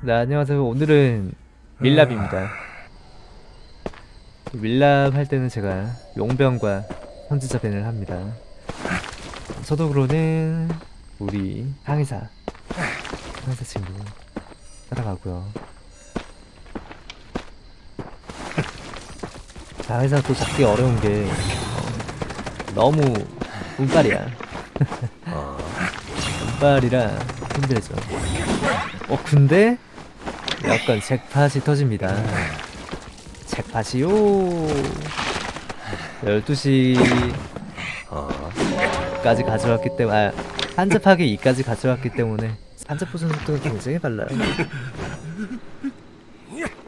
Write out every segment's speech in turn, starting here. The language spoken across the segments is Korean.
네, 안녕하세요. 오늘은 밀랍입니다. 밀랍 할 때는 제가 용병과 선지자 밴을 합니다. 서독으로는 우리 항해사, 항해사 친구 따라가고요. 자, 항해사 또 잡기 어려운 게 어, 너무 운빨이야. 운빨이라 힘들죠. 어 근데 약간 잭팟이 터집니다. 잭팟이요. 12시 까지 가져왔기 때문에 아, 한접하게 2까지 가져왔기 때문에 한접 보존 속도가 굉장히 빨라요.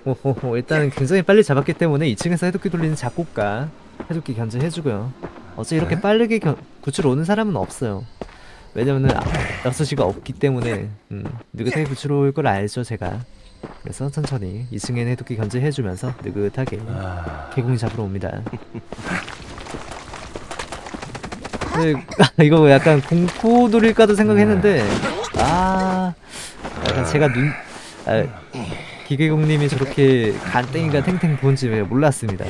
오호호 일단은 굉장히 빨리 잡았기 때문에 2층에서 해독기 돌리는 작곡가 해독기 견제해주고요. 어째 이렇게 빠르게 견, 구출 오는 사람은 없어요. 왜냐면은 아, 6시가 없기 때문에 음, 느긋하게 구출 올 걸 알죠 제가 그래서 천천히 2층에 해독기 견제해주면서 느긋하게 개공이 잡으러 옵니다. 근데 이거 약간 공포돌일까도 생각했는데 아 약간 제가 눈 아, 기계공님이 저렇게 간땡이가 탱탱 부은지 몰랐습니다.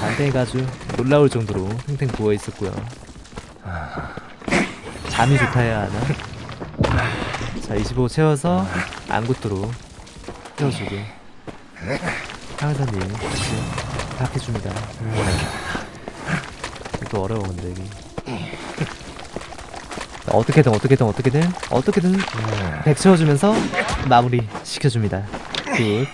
간땡이가 아주 놀라울 정도로 탱탱 부어 있었고요. 잠이 좋다 해야 하나? 자, 25 채워서 안구도로 채워주고. 항사님 같이 다 해줍니다. 또 어려워 근데 자, 어떻게든 어떻게든 어떻게든 어떻게든 100 채워주면서 마무리 시켜줍니다. Good.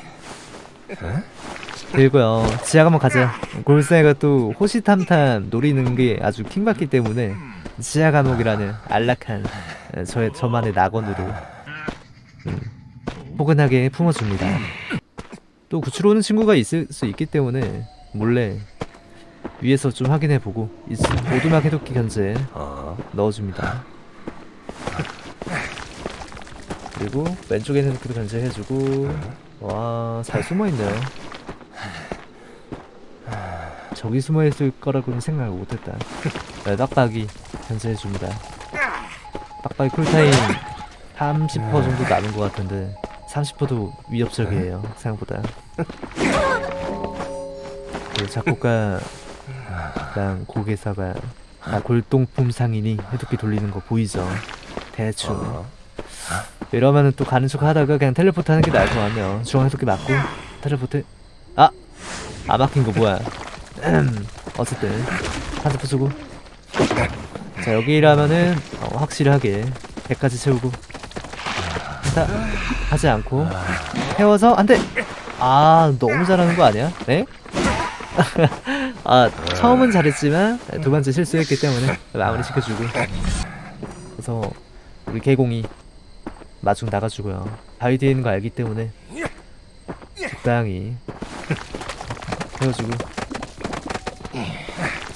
그리고요. 지하 한번 가자. 골사이가 또 호시탐탐 노리는 게 아주 킹받기 때문에 지하 감옥이라는 안락한 에, 저의 저만의 낙원으로. 음, 포근하게 품어줍니다. 또 구출 오는 친구가 있을 수 있기 때문에 몰래 위에서 좀 확인해보고 이- 오두막 해독기 견제 넣어줍니다. 그리고 왼쪽에는 해독기도 견제해주고 와 잘 숨어있네요. 저기 숨어있을 거라고는 생각을 못했다. 네, 빡빡이 견제해줍니다. 빡빡이 쿨타임 30% 정도 남은 것 같은데 30%도 위협적이에요 생각보다. 그 작곡가랑 고개사가 아, 골동품 상인이 해독기 돌리는 거 보이죠? 대충. 이러면은 또 가는 척 하다가 그냥 텔레포트 하는 게 나을 것 같네요. 중앙 해독기 맞고 텔레포트 아! 아 막힌 거 뭐야 어쨌든 한대 부수고 자 여기라면은 어, 확실하게 100까지 채우고 다 하지 않고 태워서 안돼 아 너무 잘하는 거 아니야? 네? 아 처음은 잘했지만 두 번째 실수했기 때문에 마무리 시켜주고 그래서 우리 개공이 마중 나가주고요 바위 뒤에 있는 거 알기 때문에 적당히 태워주고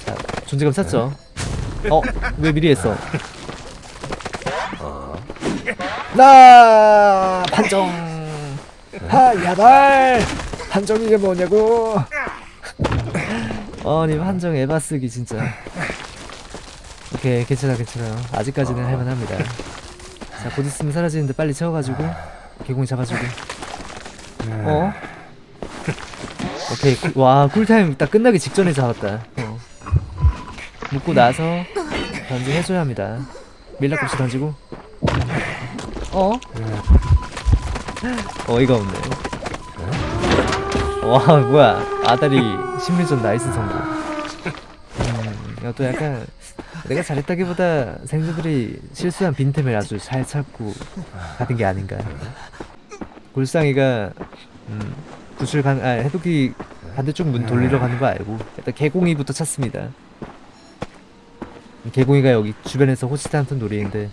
자 존재감 샀죠 어? 왜 미리 했어 나 판정. 하 야발 판정 이게 뭐냐고. 아니 한정 에바 쓰기 진짜. 오케이 괜찮아 괜찮아요. 아직까지는 할만합니다. 자곧 있으면 사라지는데 빨리 채워가지고 개공 잡아주고. 어? 오케이 쿨- 와 쿨타임 딱 끝나기 직전에 잡았다. 어. 묶고 나서 던지 해줘야 합니다. 밀라kop시 던지고 어? 어이가 없네. 와 뭐야. 아다리 심리전 나이스 성공. 음, 이것도 약간 내가 잘했다기보다 생존들이 실수한 빈틈을 아주 잘 찾고 가는 게 아닌가. 골상이가 음, 구출 간, 아 해독기 반대쪽 문 돌리러 가는 거 알고 일단 개공이부터 찾습니다. 개공이가 여기 주변에서 호시탐탐 노리는데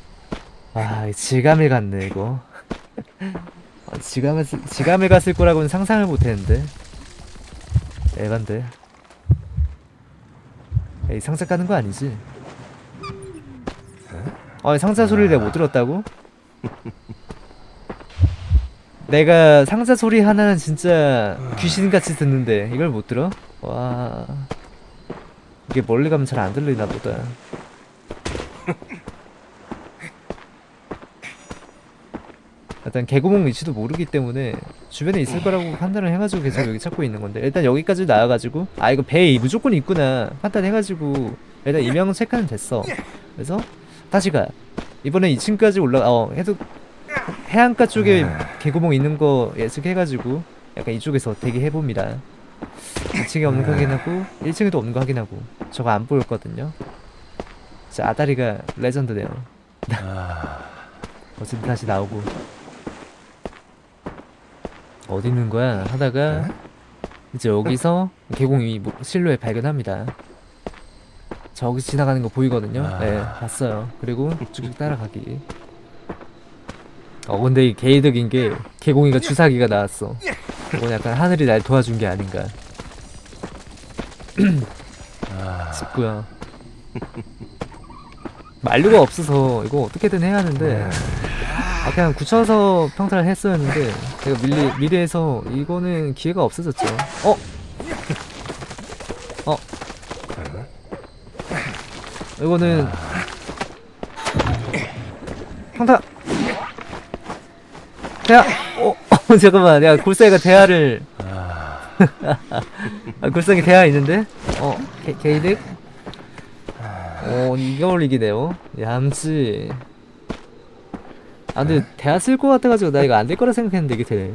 아 지감을 갔네 이거 아, 지감을 쓰- 지감을 갔을 거라고는 상상을 못했는데 에반데 에이 상자 까는 거 아니지? 아 상자 소리를 내가 못 들었다고? 내가 상자 소리 하나는 진짜 귀신같이 듣는데 이걸 못 들어? 와 이게 멀리 가면 잘 안 들리나 보다 일단 개구멍 위치도 모르기 때문에 주변에 있을 거라고 판단을 해가지고 계속 여기 찾고 있는 건데 일단 여기까지 나와가지고 아 이거 배에 무조건 있구나 판단해가지고 일단 이명 체크는 됐어. 그래서 다시 가. 이번에 2층까지 올라 어 해도 해안가 쪽에 개구멍 있는 거 예측해가지고 약간 이쪽에서 대기해봅니다. 2층에 없는 거 확인하고 1층에도 없는 거 확인하고. 저거 안 보였거든요. 진짜 아다리가 레전드네요. 어쨌든 다시 나오고 어디 있는 거야? 하다가 이제 여기서 계공이 뭐 실루엣 발견합니다. 저기 지나가는 거 보이거든요. 네 봤어요. 그리고 쭉쭉 따라가기. 어 근데 이 개이득인 게 개공이가 주사기가 나왔어. 이건 약간 하늘이 날 도와준 게 아닌가. 싶고요. 만류가 없어서 이거 어떻게든 해야 하는데 아 그냥 굳혀서 평타를 했어야했는데 내가 미리 미래에서 이거는 기회가 없어졌죠. 어? 어? 이거는 평타 대하 어, 어 잠깐만. 내가 골사이가 대하를. 아 골사이 대하 있는데? 어 게, 게이득? 어 이걸 이기네요. 얌지 아 근데 대하 쓸것 같아가지고 나 이거 안 될 거라 생각했는데 이게 되네